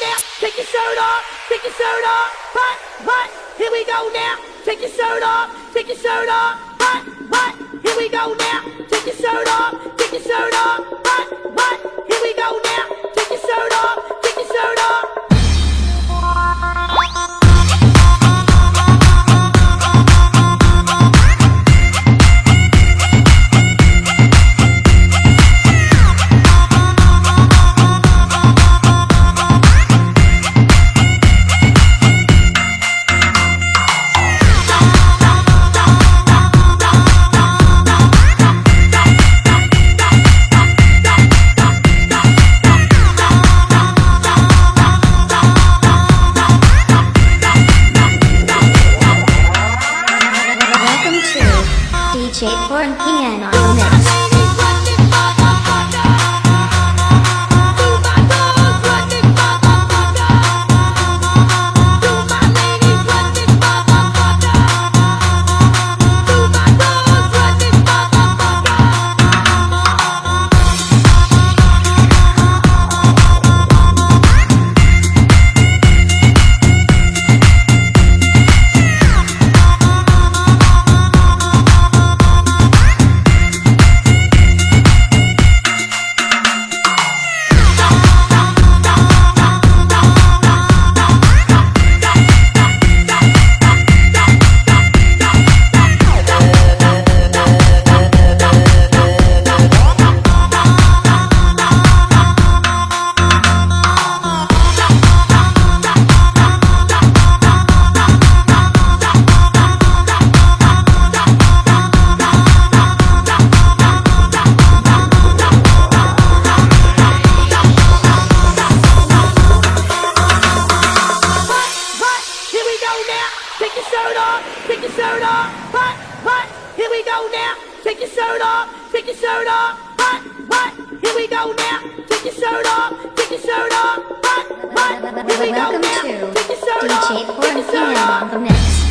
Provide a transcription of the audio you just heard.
now. Take your shirt off. Take your shirt off. Hot, hot. Here we go now. Take your shirt off. Take your shirt off. Hot, hot. Here we go now. Take your shirt off. Take your shirt off. Hot, DJ Born Pian on go now. Take your shirt off, take your shirt off. Hot, hot, here we go now. Take your shirt off, take your shirt off. Hot, hot, here we go now. Take your shirt off, take your shirt off. Hot, hot, here we go Welcome now. to Take your shirt off, DJ take your shirt off. on the mix.